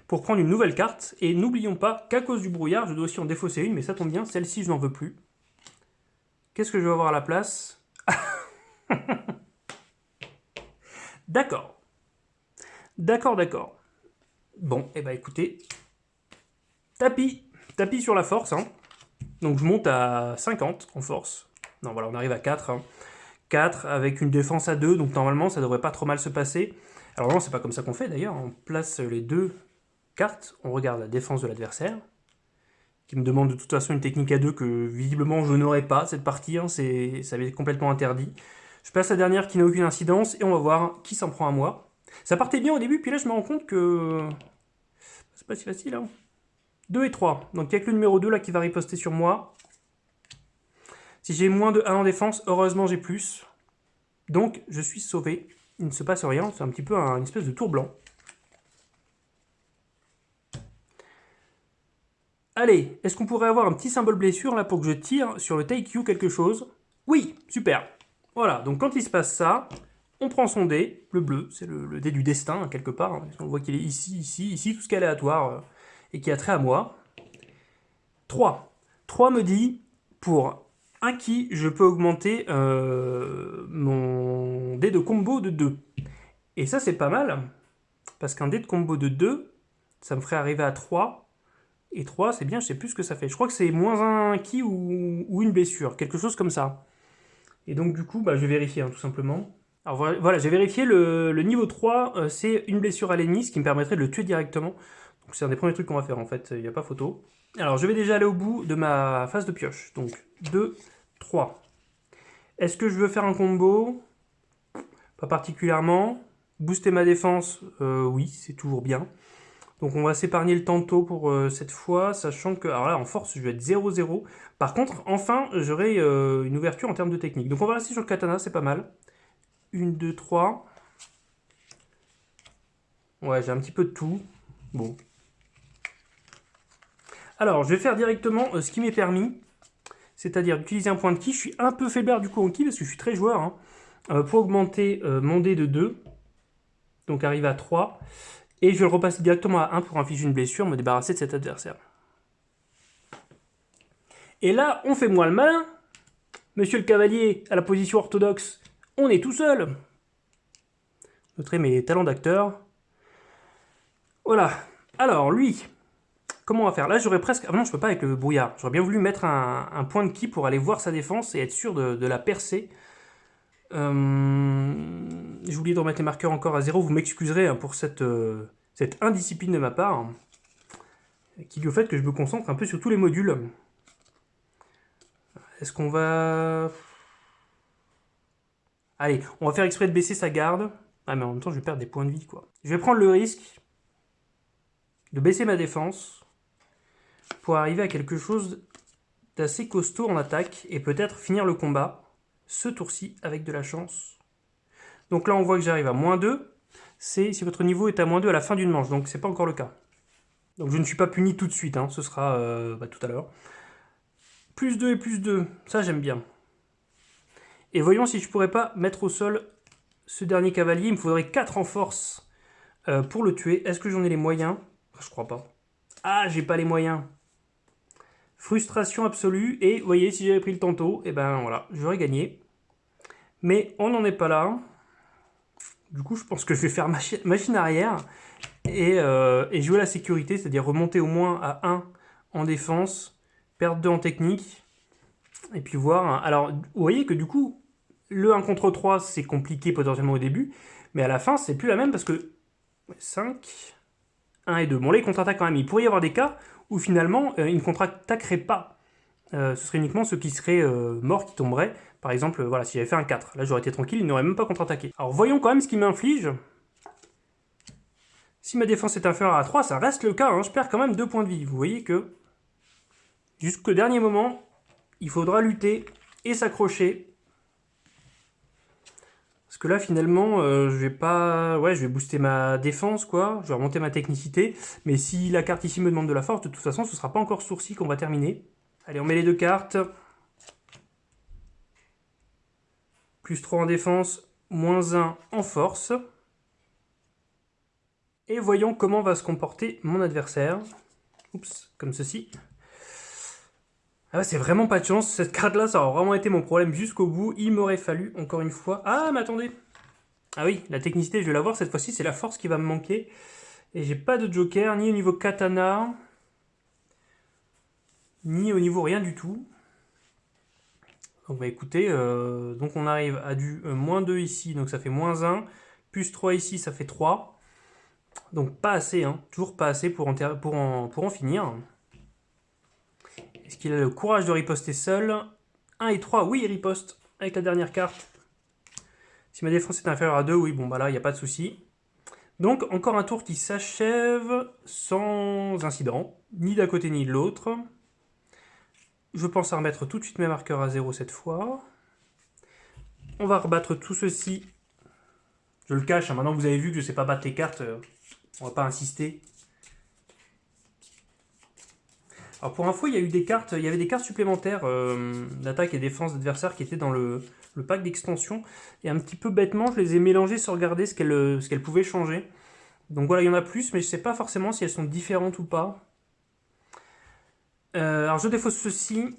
pour prendre une nouvelle carte. Et n'oublions pas qu'à cause du brouillard, je dois aussi en défausser une, mais ça tombe bien, celle-ci, je n'en veux plus. Qu'est-ce que je vais avoir à la place [laughs] D'accord. D'accord, d'accord. Bon, et eh ben écoutez, tapis, tapis sur la force. Hein. Donc je monte à 50 en force. Non, voilà, on arrive à 4. 4 hein. avec une défense à 2, donc normalement ça devrait pas trop mal se passer. Alors non, c'est pas comme ça qu'on fait d'ailleurs. On place les deux cartes, on regarde la défense de l'adversaire, qui me demande de toute façon une technique à 2 que visiblement je n'aurai pas cette partie, hein, ça avait complètement interdit. Je passe la dernière qui n'a aucune incidence et on va voir qui s'en prend à moi. Ça partait bien au début, puis là je me rends compte que c'est pas si facile. Hein. 2 et 3. Donc il n'y a que le numéro 2 là qui va riposter sur moi. Si j'ai moins de 1 en défense, heureusement j'ai plus. Donc je suis sauvé. Il ne se passe rien, c'est un petit peu une espèce de tour blanc. Allez, est-ce qu'on pourrait avoir un petit symbole blessure là pour que je tire sur le take you quelque chose? Oui, super. Voilà, donc quand il se passe ça, on prend son dé, le bleu, c'est le, dé du destin, quelque part. Hein. On voit qu'il est ici, ici, ici, tout ce qui est aléatoire euh, et qui a trait à moi. 3. 3 me dit, pour un qui, je peux augmenter euh, mon dé de combo de 2. Et ça, c'est pas mal, parce qu'un dé de combo de 2, ça me ferait arriver à 3. Et 3, c'est bien, je sais plus ce que ça fait. Je crois que c'est moins un qui ou, une blessure, quelque chose comme ça. Et donc du coup, bah, je vais vérifier hein, tout simplement. Alors voilà, j'ai vérifié le, niveau 3, euh, c'est une blessure à l'ennemi, ce qui me permettrait de le tuer directement. C'est un des premiers trucs qu'on va faire en fait, il n'y a pas photo. Alors je vais déjà aller au bout de ma phase de pioche. Donc 2, 3. Est-ce que je veux faire un combo? Pas particulièrement. Booster ma défense, euh, oui, c'est toujours bien. Donc on va s'épargner le tantôt pour euh, cette fois, sachant que, alors là en force je vais être 0-0. Par contre, enfin, j'aurai euh, une ouverture en termes de technique. Donc on va rester sur le katana, c'est pas mal. 1, 2, 3. Ouais, j'ai un petit peu de tout. Bon. Alors, je vais faire directement ce qui m'est permis. C'est-à-dire d'utiliser un point de ki. Je suis un peu faiblard du coup en ki parce que je suis très joueur. Hein. pour augmenter mon dé de 2 donc arrive à 3. Et je vais le repasser directement à 1 pour infliger une blessure, me débarrasser de cet adversaire. Et là, on fait moins le malin. Monsieur le cavalier, à la position orthodoxe, on est tout seul. Noterez mes talents d'acteur. Voilà. Alors, lui, comment on va faire Là, j'aurais presque... Ah non, je peux pas avec le brouillard. J'aurais bien voulu mettre un, point de ki pour aller voir sa défense et être sûr de la percer. Euh, J'ai oublié de remettre les marqueurs encore à zéro. Vous m'excuserez hein, pour cette, euh, cette indiscipline de ma part, qui est au fait que je me concentre un peu sur tous les modules. Est-ce qu'on va... Allez, on va faire exprès de baisser sa garde. Ah mais en même temps je vais perdre des points de vie. Je vais prendre le risque de baisser ma défense pour arriver à quelque chose d'assez costaud en attaque et peut-être finir le combat ce tour-ci avec de la chance. Donc là, on voit que j'arrive à moins 2. C'est si votre niveau est à moins 2 à la fin d'une manche, donc c'est pas encore le cas. Donc je ne suis pas puni tout de suite, hein. ce sera euh, bah, tout à l'heure. Plus 2 et plus 2, ça j'aime bien. Et voyons si je pourrais pas mettre au sol ce dernier cavalier. Il me faudrait 4 en force euh, pour le tuer. Est-ce que j'en ai les moyens? Je crois pas. Ah, j'ai pas les moyens. Frustration absolue. Et vous voyez, si j'avais pris le tantôt, et eh ben voilà, j'aurais gagné. Mais on n'en est pas là. Du coup, je pense que je vais faire machine arrière euh, et, jouer la sécurité, c'est-à-dire remonter au moins à 1 en défense, perdre 2 en technique, et puis voir... Alors, vous voyez que du coup, le 1 contre 3, c'est compliqué potentiellement au début, mais à la fin, c'est plus la même parce que 5, 1 et 2. Bon, là, il contre-attaque quand même. Il pourrait y avoir des cas où finalement, euh, ne contre-attaquerait pas. Euh, ce serait uniquement ceux qui seraient morts qui tomberaient. Par exemple, voilà, si j'avais fait un 4, là j'aurais été tranquille, il n'aurait même pas contre-attaqué. Alors voyons quand même ce qu'il m'inflige. Si ma défense est inférieure à 3, ça reste le cas, hein. je perds quand même 2 points de vie. Vous voyez que jusqu'au dernier moment, il faudra lutter et s'accrocher. Que là, finalement, euh, je vais pas... Ouais, je vais booster ma défense, quoi. Je vais remonter ma technicité. Mais si la carte ici me demande de la force, de toute façon, ce sera pas encore sourcil qu'on va terminer. Allez, on met les deux cartes. plus 3 en défense, moins 1 en force. Et voyons comment va se comporter mon adversaire. Oups, comme ceci. Ah c'est vraiment pas de chance, cette carte-là, ça aurait vraiment été mon problème jusqu'au bout. Il m'aurait fallu, encore une fois... Ah, mais attendez Ah oui, la technicité, je vais la voir cette fois-ci, c'est la force qui va me manquer. Et j'ai pas de joker, ni au niveau katana, ni au niveau rien du tout. Donc bah écoutez, euh, donc on arrive à du euh, moins 2 ici, donc ça fait moins 1, plus 3 ici, ça fait 3. Donc pas assez, hein, toujours pas assez pour en finir. Est-ce qu'il a le courage de riposter seul? 1 et 3, oui il riposte avec la dernière carte. Si ma défense est inférieure à 2, oui bon bah là il n'y a pas de souci. Donc encore un tour qui s'achève sans incident, ni d'un côté ni de l'autre. Je pense à remettre tout de suite mes marqueurs à 0 cette fois. On va rebattre tout ceci. Je le cache, hein. maintenant vous avez vu que je ne sais pas battre les cartes, euh, on va pas insister. Alors pour info, il y a eu des cartes, il y avait des cartes supplémentaires euh, d'attaque et défense d'adversaires qui étaient dans le, pack d'extension. Et un petit peu bêtement, je les ai mélangées sans regarder ce qu'elles pouvaient changer. Donc voilà, il y en a plus, mais je ne sais pas forcément si elles sont différentes ou pas. Euh, alors je défausse ceci.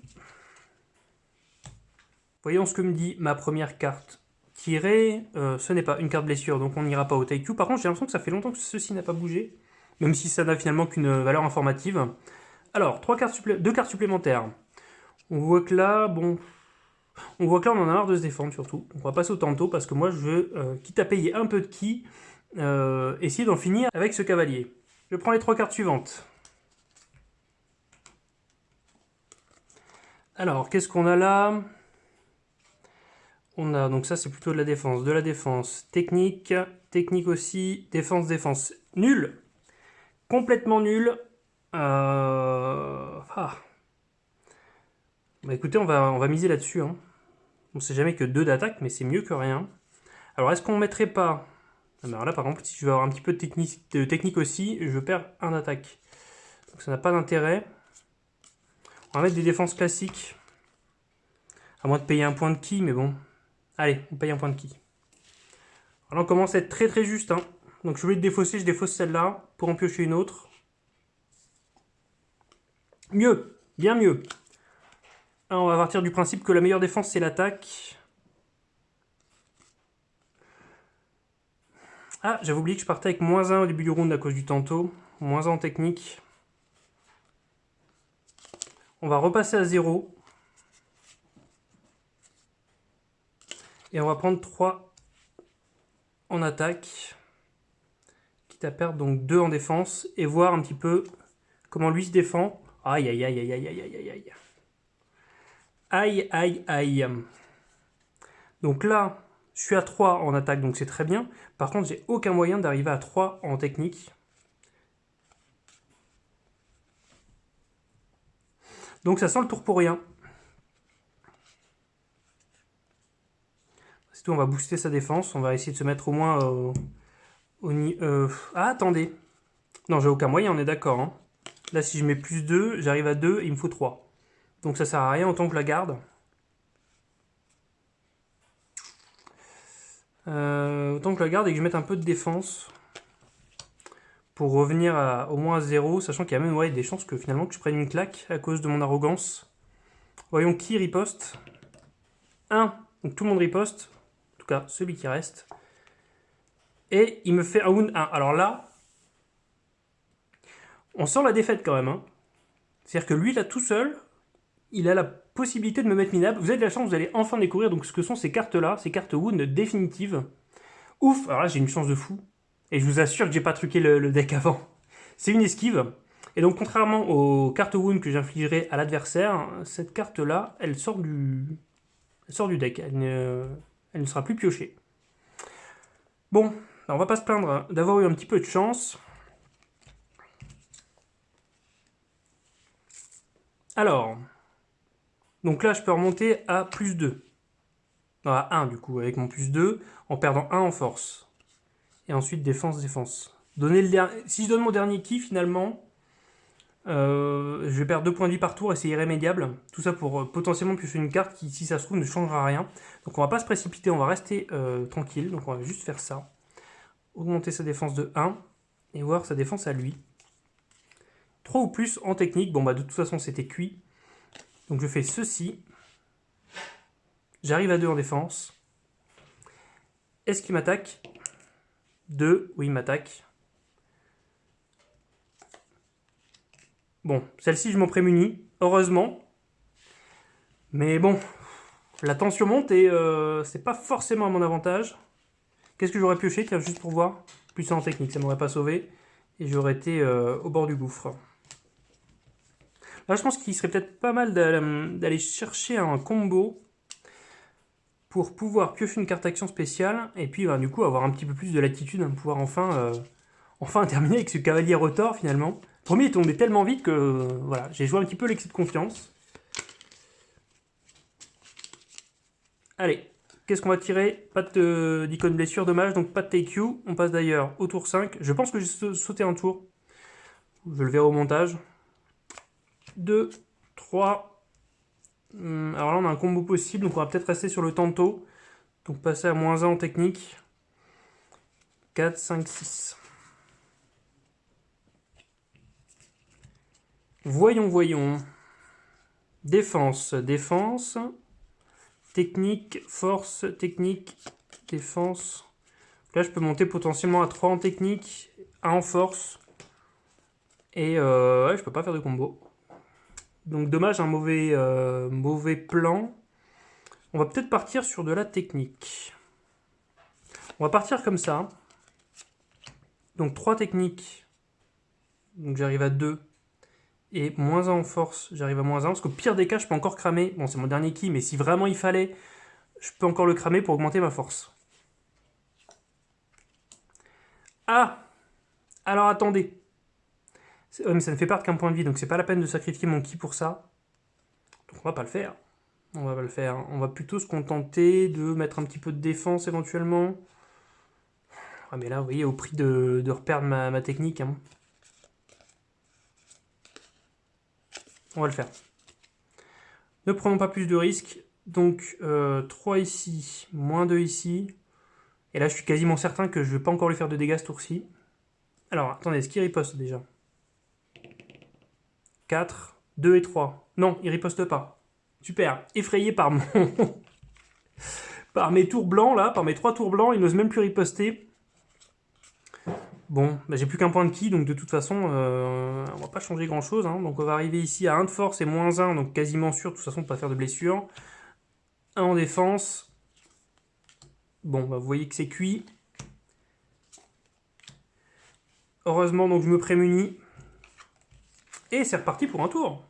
Voyons ce que me dit ma première carte tirée. Euh, ce n'est pas une carte blessure, donc on n'ira pas au Taikyu. Par contre, j'ai l'impression que ça fait longtemps que ceci n'a pas bougé. Même si ça n'a finalement qu'une valeur informative. Alors, trois cartes deux cartes supplémentaires. On voit que là, bon... On voit que là, on en a marre de se défendre, surtout. On va passer au tantôt, parce que moi, je veux, euh, quitte à payer un peu de ki, essayer d'en finir avec ce cavalier. Je prends les trois cartes suivantes. Alors, qu'est-ce qu'on a là? On a, donc ça c'est plutôt de la défense, de la défense, technique, technique aussi, défense, défense. Nul Complètement nul. Euh... Ah. Bah écoutez, on va, miser là-dessus. Hein. On sait jamais que deux d'attaque, mais c'est mieux que rien. Alors, est-ce qu'on mettrait pas... Ah, alors là, par exemple, si je veux avoir un petit peu de technique, aussi, je perds un d'attaque. Donc ça n'a pas d'intérêt. On va mettre des défenses classiques. À moins de payer un point de ki, mais bon. Allez, on paye un point de ki. Alors on commence à être très très juste. Hein. Donc je voulais défausser, je défausse celle-là pour en piocher une autre. Mieux, bien mieux. Alors on va partir du principe que la meilleure défense c'est l'attaque. Ah, j'avais oublié que je partais avec moins 1 au début du round à cause du tantôt. Moins 1 en technique. On va repasser à 0. Et on va prendre 3 en attaque. Quitte à perdre donc 2 en défense. Et voir un petit peu comment lui se défend. Aïe aïe aïe aïe aïe aïe aïe aïe. Aïe aïe aïe. Donc là, je suis à 3 en attaque, donc c'est très bien. Par contre, j'ai aucun moyen d'arriver à 3 en technique. Donc ça sent le tour pour rien. C'est tout, on va booster sa défense. On va essayer de se mettre au moins au, euh, Ah, attendez. Non, j'ai aucun moyen, on est d'accord. Hein. Là, si je mets plus 2, j'arrive à 2 et il me faut 3. Donc ça sert à rien autant que je la garde. Euh, autant que la garde et que je mette un peu de défense pour revenir au moins à 0, sachant qu'il y a même des chances que finalement que je prenne une claque à cause de mon arrogance. Voyons qui riposte. 1, donc tout le monde riposte, en tout cas celui qui reste. Et il me fait un wound 1. Alors là, on sent la défaite quand même. Hein. C'est-à-dire que lui, là, tout seul, il a la possibilité de me mettre minable. Vous avez de la chance, vous allez enfin découvrir donc, ce que sont ces cartes-là, ces cartes wound définitives. Ouf Alors là, j'ai une chance de fou. Et je vous assure que j'ai pas truqué le, deck avant. C'est une esquive. Et donc, contrairement aux cartes wound que j'infligerai à l'adversaire, cette carte-là, elle sort du... sort du deck. Elle ne... sera plus piochée. Bon, on va pas se plaindre d'avoir eu un petit peu de chance. Alors, donc là, je peux remonter à plus 2. Non, à 1 du coup, avec mon plus 2, en perdant 1 en force. Et ensuite défense, défense. Donner le Si je donne mon dernier ki, finalement, euh, je vais perdre 2 points de vie par tour et c'est irrémédiable. Tout ça pour euh, potentiellement piocher une carte qui, si ça se trouve, ne changera rien. Donc on va pas se précipiter, on va rester euh, tranquille. Donc on va juste faire ça. Augmenter sa défense de 1 et voir sa défense à lui. 3 ou plus en technique. Bon bah de toute façon c'était cuit. Donc je fais ceci. J'arrive à 2 en défense. Est-ce qu'il m'attaque? 2, oui, il m'attaque. Bon, celle-ci, je m'en prémunis, heureusement. Mais bon, la tension monte et euh, c'est pas forcément à mon avantage. Qu'est-ce que j'aurais pioché Tiens, juste pour voir? Plus en technique, ça m'aurait pas sauvé. Et j'aurais été euh, au bord du gouffre. Là, je pense qu'il serait peut-être pas mal d'aller chercher un combo pour pouvoir piocher une carte action spéciale, et puis bah, du coup avoir un petit peu plus de latitude, hein, pouvoir enfin, euh, enfin [laughs] terminer avec ce cavalier rotor finalement. Le premier est tombé tellement vite que voilà, j'ai joué un petit peu l'excès de confiance. Allez, qu'est-ce qu'on va tirer? Pas d'icône blessure, dommage, donc pas de take you. On passe d'ailleurs au tour 5. Je pense que j'ai sauté un tour. Je le verrai au montage. 2, 3, Hmm, alors là, on a un combo possible, donc on va peut-être rester sur le tantôt. Donc passer à moins 1 en technique. 4, 5, 6. Voyons, voyons. Défense, défense. Technique, force, technique, défense. Là, je peux monter potentiellement à 3 en technique, 1 en force. Et euh, ouais, je peux pas faire de combo. Donc dommage, un mauvais, euh, mauvais plan. On va peut-être partir sur de la technique. On va partir comme ça. Donc trois techniques donc j'arrive à 2. Et moins 1 en force, j'arrive à moins 1. Parce qu'au pire des cas, je peux encore cramer. Bon, c'est mon dernier ki, mais si vraiment il fallait, je peux encore le cramer pour augmenter ma force. Ah Alors attendez. Mais ça ne fait perdre qu'un point de vie, donc c'est pas la peine de sacrifier mon ki pour ça. Donc on va pas le faire. On va pas le faire. On va plutôt se contenter de mettre un petit peu de défense éventuellement. Ah mais là, vous voyez, au prix de, reperdre ma, technique. Hein. On va le faire. Ne prenons pas plus de risques. Donc 3 euh, ici, moins 2 ici. Et là, je suis quasiment certain que je ne vais pas encore lui faire de dégâts ce tour-ci. Alors, attendez, est-ce qu'il riposte déjà? 4, 2 et 3. Non, il riposte pas. Super. Effrayé par mon... [laughs] par mes tours blancs, là, par mes trois tours blancs, il n'ose même plus riposter. Bon, bah, j'ai plus qu'un point de ki, donc de toute façon, euh, on va pas changer grand-chose. Hein. Donc on va arriver ici à 1 de force et moins 1, donc quasiment sûr, de toute façon, de pas faire de blessure. 1 en défense. Bon, bah, vous voyez que c'est cuit. Heureusement, donc je me prémunis. Et c'est reparti pour un tour.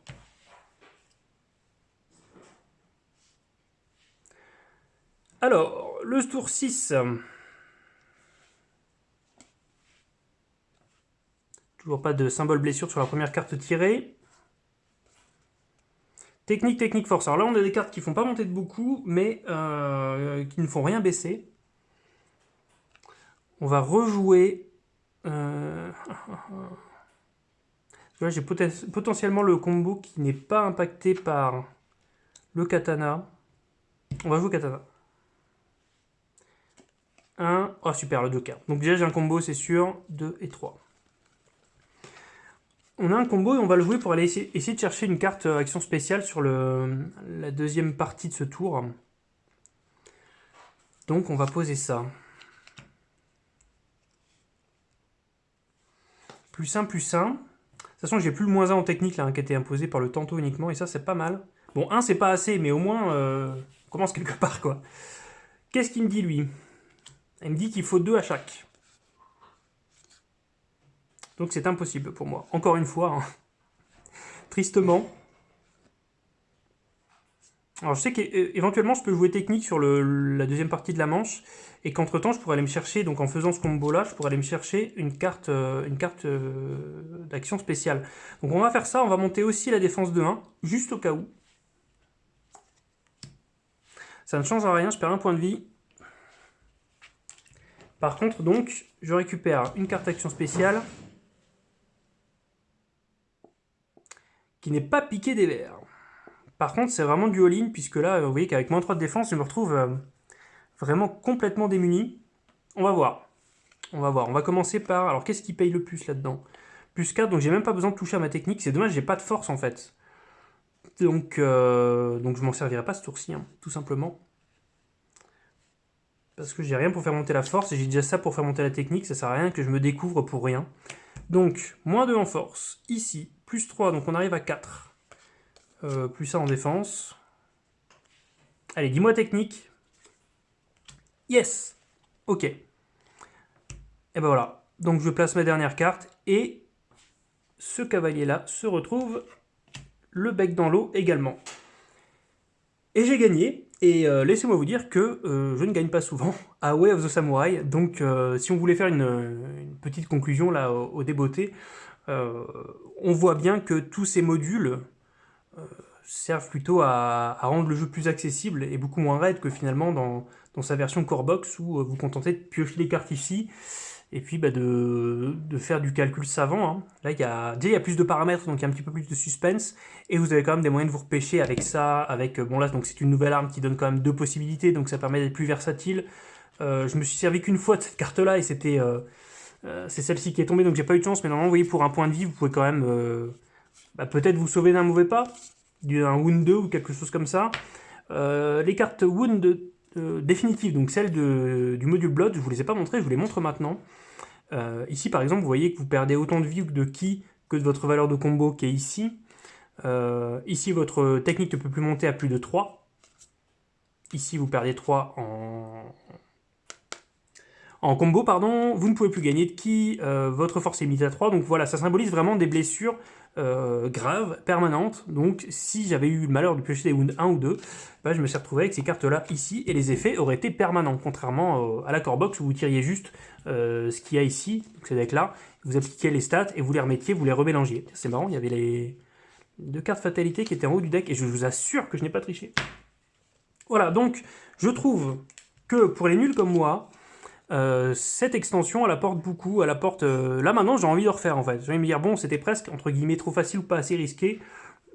Alors, le tour 6. Toujours pas de symbole blessure sur la première carte tirée. Technique, technique, force. Alors là, on a des cartes qui font pas monter de beaucoup, mais euh, qui ne font rien baisser. On va rejouer... Euh... [laughs] J'ai potentiellement le combo qui n'est pas impacté par le katana. On va jouer katana. 1. Oh super, le 2 k Donc déjà j'ai un combo, c'est sûr. 2 et 3 on a un combo et on va le jouer pour aller essayer, de chercher une carte euh, action spéciale sur la deuxième partie de ce tour. Donc on va poser ça. Plus 1, plus 1. De toute façon, j'ai plus le moins 1 en technique là, hein, qui a été imposé par le tantôt uniquement, et ça c'est pas mal. Bon, 1 c'est pas assez, mais au moins euh, on commence quelque [laughs] part quoi. Qu'est-ce qu'il me dit lui? Il me dit qu'il faut 2 à chaque. Donc c'est impossible pour moi. Encore une fois, hein. tristement. Alors je sais qu'éventuellement je peux jouer technique sur la deuxième partie de la manche, et qu'entre temps je pourrais aller me chercher, donc en faisant ce combo là, je pourrais aller me chercher une carte, euh, une carte euh, d'action spéciale. Donc on va faire ça, on va monter aussi la défense de 1, juste au cas où. Ça ne change rien, je perds un point de vie. Par contre donc, je récupère une carte d'action spéciale, qui n'est pas piqué des verres. Par contre, c'est vraiment du all-in, puisque là, vous voyez qu'avec moins 3 de défense, je me retrouve euh, vraiment complètement démuni. On va voir. On va voir. On va commencer par... Alors, qu'est-ce qui paye le plus là-dedans? Plus 4, donc j'ai même pas besoin de toucher à ma technique. C'est dommage, j'ai pas de force, en fait. Donc, euh, donc je m'en servirai pas ce tour-ci, hein, tout simplement. Parce que j'ai rien pour faire monter la force, et j'ai déjà ça pour faire monter la technique. Ça sert à rien que je me découvre pour rien. Donc, moins 2 en force, ici, plus 3, donc on arrive à 4. Euh, plus ça en défense. Allez, dis-moi technique. Yes Ok. Et ben voilà. Donc je place ma dernière carte, et ce cavalier-là se retrouve le bec dans l'eau également. Et j'ai gagné, et euh, laissez-moi vous dire que euh, je ne gagne pas souvent à Way of the Samurai, donc si on voulait faire une, petite conclusion là au, au on voit bien que tous ces modules servent plutôt à, rendre le jeu plus accessible et beaucoup moins raide que finalement dans, sa version core box où vous contentez de piocher les cartes ici et puis bah, de, faire du calcul savant. Hein. Là, il y a, déjà, plus de paramètres, donc il y a un petit peu plus de suspense, et vous avez quand même des moyens de vous repêcher avec ça, avec, euh, bon là, c'est une nouvelle arme qui donne quand même deux possibilités, donc ça permet d'être plus versatile. Euh, je me suis servi qu'une fois de cette carte-là, et c'était, euh, c'est celle-ci qui est tombée, donc j'ai pas eu de chance, mais normalement, vous voyez, pour un point de vie, vous pouvez quand même, bah, peut-être vous sauver d'un mauvais pas, d'un Wound 2 ou quelque chose comme ça. les cartes Wound définitives, donc celles du module Blood, je vous les ai pas montrées, je vous les montre maintenant. Euh, ici, par exemple, vous voyez que vous perdez autant de vie de ki que de votre valeur de combo qui est ici. Euh, ici, votre technique ne peut plus monter à plus de 3. Ici, vous perdez 3 en, en combo, pardon, vous ne pouvez plus gagner de ki, euh, votre force est mise à 3, donc voilà, ça symbolise vraiment des blessures euh, graves, permanentes, donc si j'avais eu le malheur de piocher des wounds 1 ou 2, bah, je me suis retrouvé avec ces cartes-là ici, et les effets auraient été permanents, contrairement à la core box où vous tiriez juste ce qu'il y a ici, donc ces decks-là, vous appliquiez les stats et vous les remettiez, vous les remélangiez. C'est marrant, il y avait les deux cartes fatalité qui étaient en haut du deck, et je vous assure que je n'ai pas triché. Voilà, donc je trouve que pour les nuls comme moi, euh, cette extension, elle apporte beaucoup, elle apporte... Euh, là maintenant, j'ai envie de refaire en fait. J'ai envie de me dire, bon, c'était presque, entre guillemets, trop facile ou pas assez risqué.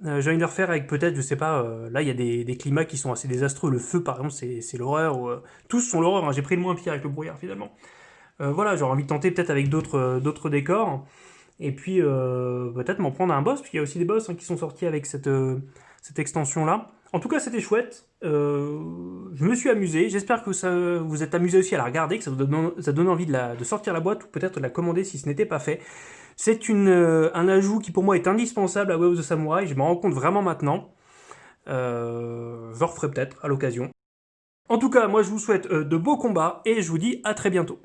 Euh, j'ai envie de refaire avec peut-être, je sais pas, là il y a des, climats qui sont assez désastreux. Le feu, par exemple, c'est l'horreur. tous sont l'horreur, hein. j'ai pris le moins pire avec le brouillard finalement. voilà, j'aurais envie de tenter peut-être avec d'autres décors. Et puis peut-être m'en prendre un boss, puisqu'il y a aussi des boss hein, qui sont sortis avec cette, cette extension-là. En tout cas, c'était chouette. Euh, je me suis amusé. J'espère que ça vous êtes amusé aussi à la regarder, que ça vous donne, envie de, sortir la boîte ou peut-être de la commander si ce n'était pas fait. C'est euh, un ajout qui pour moi est indispensable à Way of the Samurai. Je m'en rends compte vraiment maintenant. Euh, je referai peut-être à l'occasion. En tout cas, moi je vous souhaite de beaux combats et je vous dis à très bientôt.